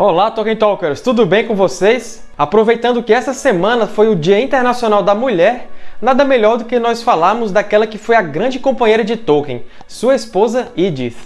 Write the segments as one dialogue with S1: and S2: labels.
S1: Olá, Tolkien Talkers! Tudo bem com vocês? Aproveitando que essa semana foi o Dia Internacional da Mulher, nada melhor do que nós falarmos daquela que foi a grande companheira de Tolkien, sua esposa Edith.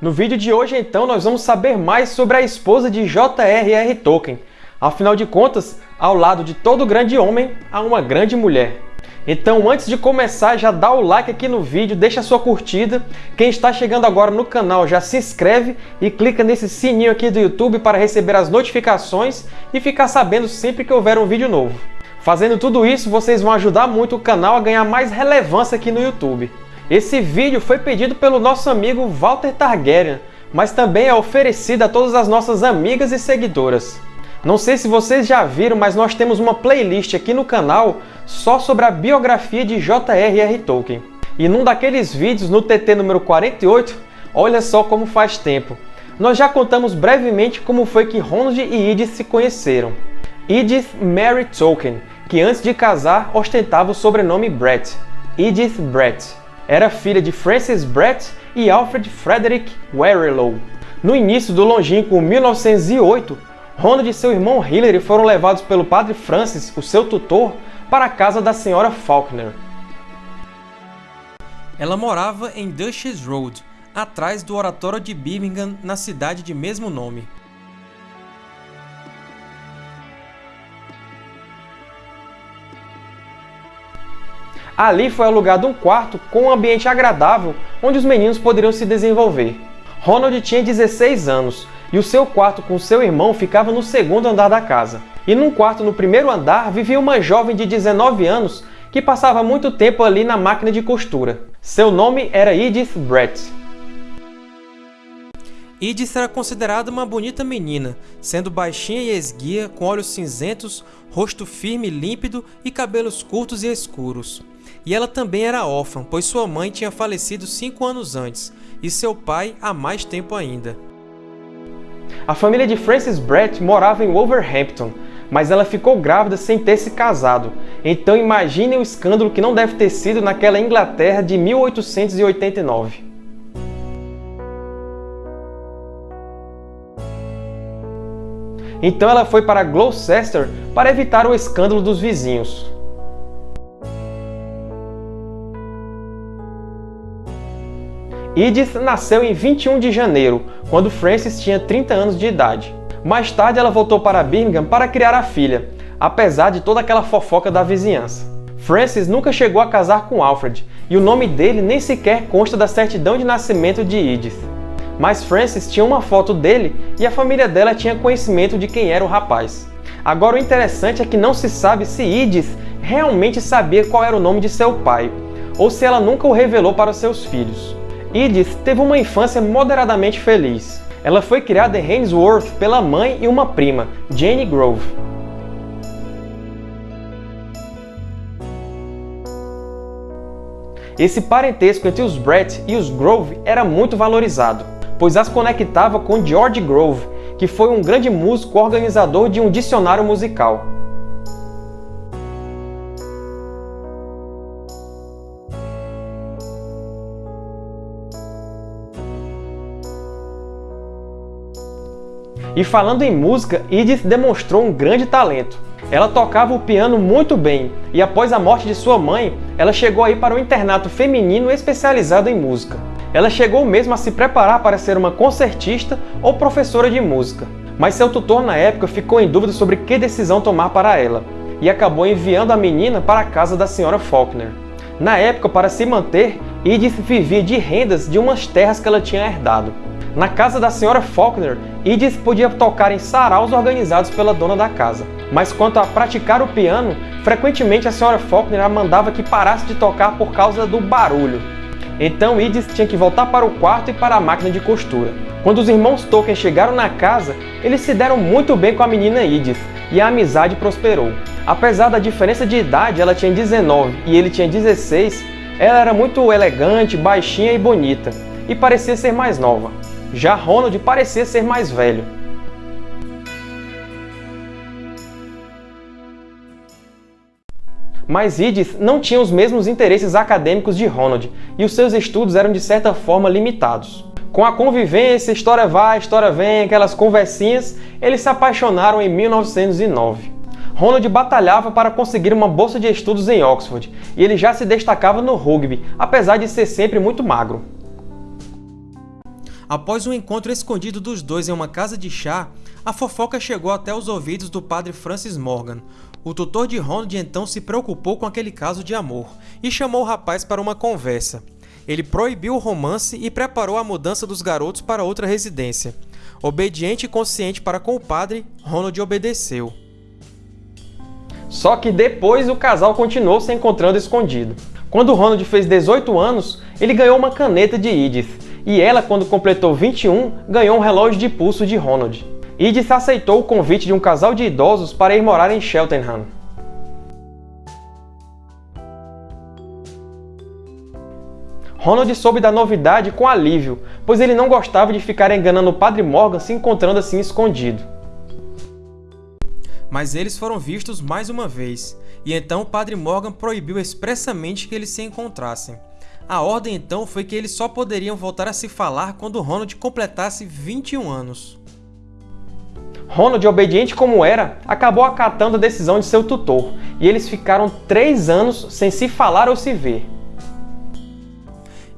S1: No vídeo de hoje, então, nós vamos saber mais sobre a esposa de J.R.R. Tolkien. Afinal de contas, ao lado de todo grande homem, há uma grande mulher. Então, antes de começar, já dá o like aqui no vídeo, deixa a sua curtida. Quem está chegando agora no canal, já se inscreve e clica nesse sininho aqui do YouTube para receber as notificações e ficar sabendo sempre que houver um vídeo novo. Fazendo tudo isso, vocês vão ajudar muito o canal a ganhar mais relevância aqui no YouTube. Esse vídeo foi pedido pelo nosso amigo Walter Targaryen, mas também é oferecido a todas as nossas amigas e seguidoras. Não sei se vocês já viram, mas nós temos uma playlist aqui no canal só sobre a biografia de J.R.R. Tolkien. E num daqueles vídeos, no TT número 48, olha só como faz tempo. Nós já contamos brevemente como foi que Ronald e Edith se conheceram. Edith Mary Tolkien, que antes de casar ostentava o sobrenome Brett. Edith Brett era filha de Francis Brett e Alfred Frederick Werrilow. No início do longínquo 1908, Ronald e seu irmão Hilary foram levados pelo padre Francis, o seu tutor, para a casa da senhora Faulkner. Ela morava em Duchess Road, atrás do Oratório de Birmingham, na cidade de mesmo nome. Ali foi alugado um quarto com um ambiente agradável onde os meninos poderiam se desenvolver. Ronald tinha 16 anos e o seu quarto com seu irmão ficava no segundo andar da casa. E num quarto no primeiro andar vivia uma jovem de 19 anos que passava muito tempo ali na máquina de costura. Seu nome era Edith Brett. Edith era considerada uma bonita menina, sendo baixinha e esguia, com olhos cinzentos, rosto firme e límpido e cabelos curtos e escuros. E ela também era órfã, pois sua mãe tinha falecido cinco anos antes, e seu pai há mais tempo ainda. A família de Frances Brett morava em Wolverhampton, mas ela ficou grávida sem ter se casado. Então imaginem o escândalo que não deve ter sido naquela Inglaterra de 1889. Então ela foi para Gloucester para evitar o escândalo dos vizinhos. Edith nasceu em 21 de janeiro, quando Frances tinha 30 anos de idade. Mais tarde ela voltou para Birmingham para criar a filha, apesar de toda aquela fofoca da vizinhança. Frances nunca chegou a casar com Alfred, e o nome dele nem sequer consta da certidão de nascimento de Edith. Mas Frances tinha uma foto dele e a família dela tinha conhecimento de quem era o rapaz. Agora o interessante é que não se sabe se Edith realmente sabia qual era o nome de seu pai, ou se ela nunca o revelou para seus filhos. Edith teve uma infância moderadamente feliz. Ela foi criada em Hainsworth pela mãe e uma prima, Jane Grove. Esse parentesco entre os Brett e os Grove era muito valorizado, pois as conectava com George Grove, que foi um grande músico organizador de um dicionário musical. E falando em música, Edith demonstrou um grande talento. Ela tocava o piano muito bem, e após a morte de sua mãe, ela chegou a ir para um internato feminino especializado em música. Ela chegou mesmo a se preparar para ser uma concertista ou professora de música. Mas seu tutor na época ficou em dúvida sobre que decisão tomar para ela, e acabou enviando a menina para a casa da senhora Faulkner. Na época, para se manter, Edith vivia de rendas de umas terras que ela tinha herdado. Na casa da senhora Faulkner, Edith podia tocar em saraus organizados pela dona da casa. Mas quanto a praticar o piano, frequentemente a senhora Faulkner a mandava que parasse de tocar por causa do barulho. Então Edith tinha que voltar para o quarto e para a máquina de costura. Quando os irmãos Tolkien chegaram na casa, eles se deram muito bem com a menina Edith, e a amizade prosperou. Apesar da diferença de idade, ela tinha 19 e ele tinha 16, ela era muito elegante, baixinha e bonita, e parecia ser mais nova. Já Ronald parecia ser mais velho. Mas Edith não tinha os mesmos interesses acadêmicos de Ronald, e os seus estudos eram de certa forma limitados. Com a convivência, história vai, história vem, aquelas conversinhas, eles se apaixonaram em 1909. Ronald batalhava para conseguir uma bolsa de estudos em Oxford, e ele já se destacava no rugby, apesar de ser sempre muito magro. Após um encontro escondido dos dois em uma casa de chá, a fofoca chegou até os ouvidos do padre Francis Morgan, o tutor de Ronald então se preocupou com aquele caso de amor e chamou o rapaz para uma conversa. Ele proibiu o romance e preparou a mudança dos garotos para outra residência. Obediente e consciente para com o padre, Ronald obedeceu. Só que depois o casal continuou se encontrando escondido. Quando Ronald fez 18 anos, ele ganhou uma caneta de Edith, e ela, quando completou 21, ganhou um relógio de pulso de Ronald. Edith aceitou o convite de um casal de idosos para ir morar em Cheltenham. Ronald soube da novidade com alívio, pois ele não gostava de ficar enganando o Padre Morgan se encontrando assim escondido. Mas eles foram vistos mais uma vez, e então o Padre Morgan proibiu expressamente que eles se encontrassem. A ordem então foi que eles só poderiam voltar a se falar quando Ronald completasse 21 anos. Ronald, obediente como era, acabou acatando a decisão de seu tutor, e eles ficaram três anos sem se falar ou se ver.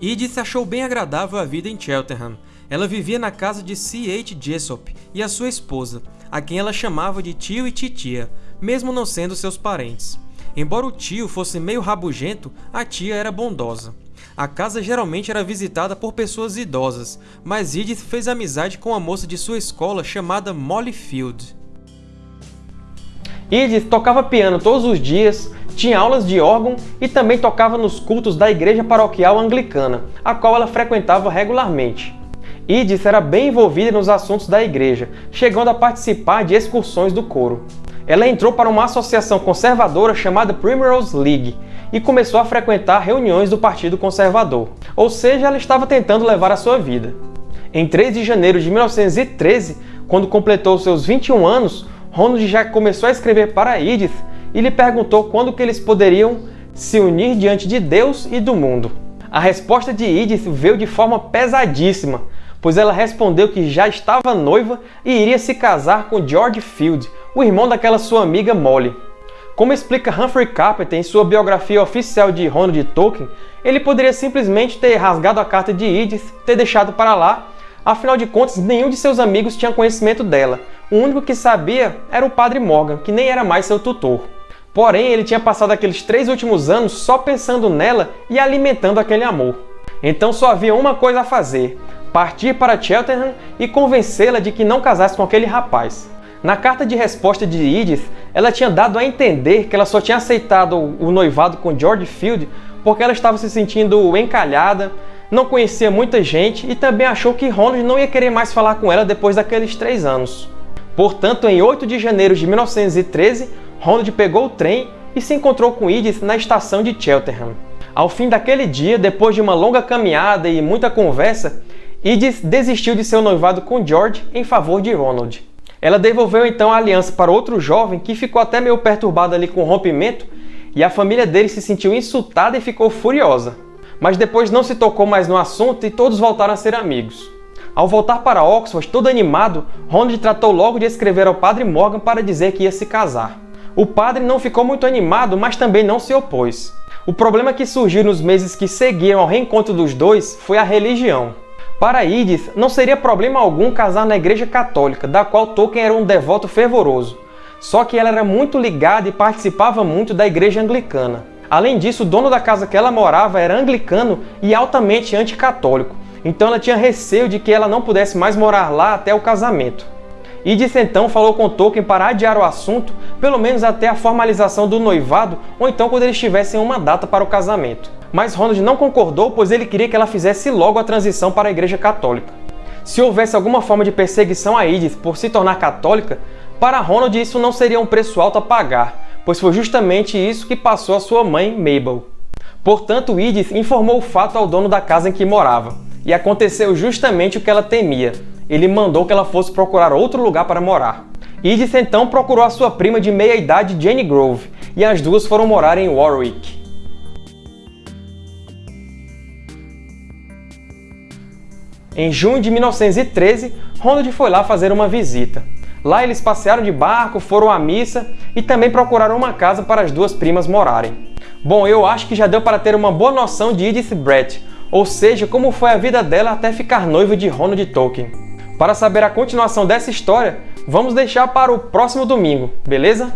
S1: Edith achou bem agradável a vida em Cheltenham. Ela vivia na casa de C.H. Jessop e a sua esposa, a quem ela chamava de tio e titia, mesmo não sendo seus parentes. Embora o tio fosse meio rabugento, a tia era bondosa. A casa geralmente era visitada por pessoas idosas, mas Edith fez amizade com uma moça de sua escola chamada Molly Field. Edith tocava piano todos os dias, tinha aulas de órgão e também tocava nos cultos da igreja paroquial anglicana, a qual ela frequentava regularmente. Edith era bem envolvida nos assuntos da igreja, chegando a participar de excursões do coro. Ela entrou para uma associação conservadora chamada Primrose League, e começou a frequentar reuniões do Partido Conservador, ou seja, ela estava tentando levar a sua vida. Em 3 de janeiro de 1913, quando completou seus 21 anos, Ronald já começou a escrever para Edith e lhe perguntou quando que eles poderiam se unir diante de Deus e do mundo. A resposta de Edith veio de forma pesadíssima, pois ela respondeu que já estava noiva e iria se casar com George Field, o irmão daquela sua amiga Molly. Como explica Humphrey Carpenter em sua biografia oficial de Ronald Tolkien, ele poderia simplesmente ter rasgado a carta de Edith, ter deixado para lá, afinal de contas nenhum de seus amigos tinha conhecimento dela. O único que sabia era o Padre Morgan, que nem era mais seu tutor. Porém, ele tinha passado aqueles três últimos anos só pensando nela e alimentando aquele amor. Então só havia uma coisa a fazer, partir para Cheltenham e convencê-la de que não casasse com aquele rapaz. Na carta de resposta de Edith, ela tinha dado a entender que ela só tinha aceitado o noivado com George Field porque ela estava se sentindo encalhada, não conhecia muita gente e também achou que Ronald não ia querer mais falar com ela depois daqueles três anos. Portanto, em 8 de janeiro de 1913, Ronald pegou o trem e se encontrou com Edith na estação de Cheltenham. Ao fim daquele dia, depois de uma longa caminhada e muita conversa, Edith desistiu de seu noivado com George em favor de Ronald. Ela devolveu então a aliança para outro jovem que ficou até meio perturbado ali com o rompimento e a família dele se sentiu insultada e ficou furiosa. Mas depois não se tocou mais no assunto e todos voltaram a ser amigos. Ao voltar para Oxford, todo animado, Ronald tratou logo de escrever ao padre Morgan para dizer que ia se casar. O padre não ficou muito animado, mas também não se opôs. O problema que surgiu nos meses que seguiam ao reencontro dos dois foi a religião. Para Edith, não seria problema algum casar na Igreja Católica, da qual Tolkien era um devoto fervoroso. Só que ela era muito ligada e participava muito da Igreja Anglicana. Além disso, o dono da casa que ela morava era anglicano e altamente anticatólico, então ela tinha receio de que ela não pudesse mais morar lá até o casamento. Idith então falou com Tolkien para adiar o assunto, pelo menos até a formalização do noivado ou então quando eles tivessem uma data para o casamento. Mas Ronald não concordou, pois ele queria que ela fizesse logo a transição para a Igreja Católica. Se houvesse alguma forma de perseguição a Edith por se tornar católica, para Ronald isso não seria um preço alto a pagar, pois foi justamente isso que passou a sua mãe, Mabel. Portanto, Edith informou o fato ao dono da casa em que morava, e aconteceu justamente o que ela temia. Ele mandou que ela fosse procurar outro lugar para morar. Edith então procurou a sua prima de meia-idade Jane Grove, e as duas foram morar em Warwick. Em junho de 1913, Ronald foi lá fazer uma visita. Lá eles passearam de barco, foram à missa e também procuraram uma casa para as duas primas morarem. Bom, eu acho que já deu para ter uma boa noção de Edith Brett, ou seja, como foi a vida dela até ficar noiva de Ronald Tolkien. Para saber a continuação dessa história, vamos deixar para o próximo domingo, beleza?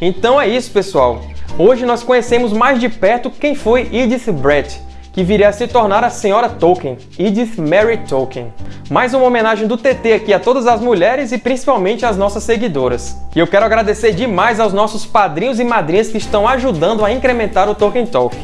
S1: Então é isso, pessoal. Hoje nós conhecemos mais de perto quem foi Edith Brett, que viria a se tornar a Senhora Tolkien, Edith Mary Tolkien. Mais uma homenagem do TT aqui a todas as mulheres e principalmente às nossas seguidoras. E eu quero agradecer demais aos nossos padrinhos e madrinhas que estão ajudando a incrementar o Tolkien Talk.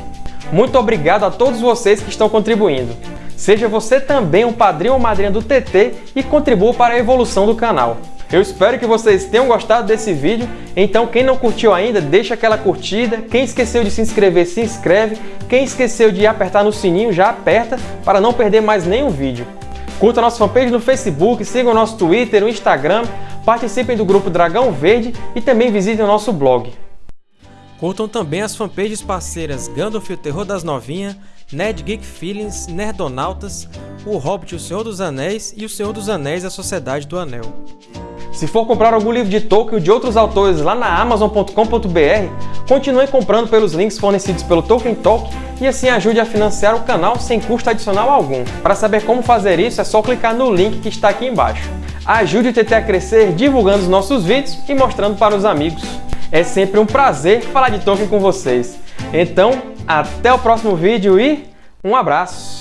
S1: Muito obrigado a todos vocês que estão contribuindo. Seja você também um padrinho ou madrinha do TT e contribua para a evolução do canal. Eu espero que vocês tenham gostado desse vídeo, então quem não curtiu ainda, deixa aquela curtida, quem esqueceu de se inscrever, se inscreve, quem esqueceu de apertar no sininho, já aperta para não perder mais nenhum vídeo. Curta nossa fanpage no Facebook, sigam o nosso Twitter, o Instagram, participem do grupo Dragão Verde e também visitem o nosso blog. Curtam também as fanpages parceiras Gandalf e o Terror das Novinhas, Ned Geek Feelings, Nerdonautas, O Hobbit o Senhor dos Anéis e O Senhor dos Anéis a Sociedade do Anel. Se for comprar algum livro de Tolkien ou de outros autores lá na Amazon.com.br, continue comprando pelos links fornecidos pelo Tolkien Talk e assim ajude a financiar o canal sem custo adicional algum. Para saber como fazer isso é só clicar no link que está aqui embaixo. Ajude o TT a crescer divulgando os nossos vídeos e mostrando para os amigos. É sempre um prazer falar de Tolkien com vocês. Então, até o próximo vídeo e um abraço!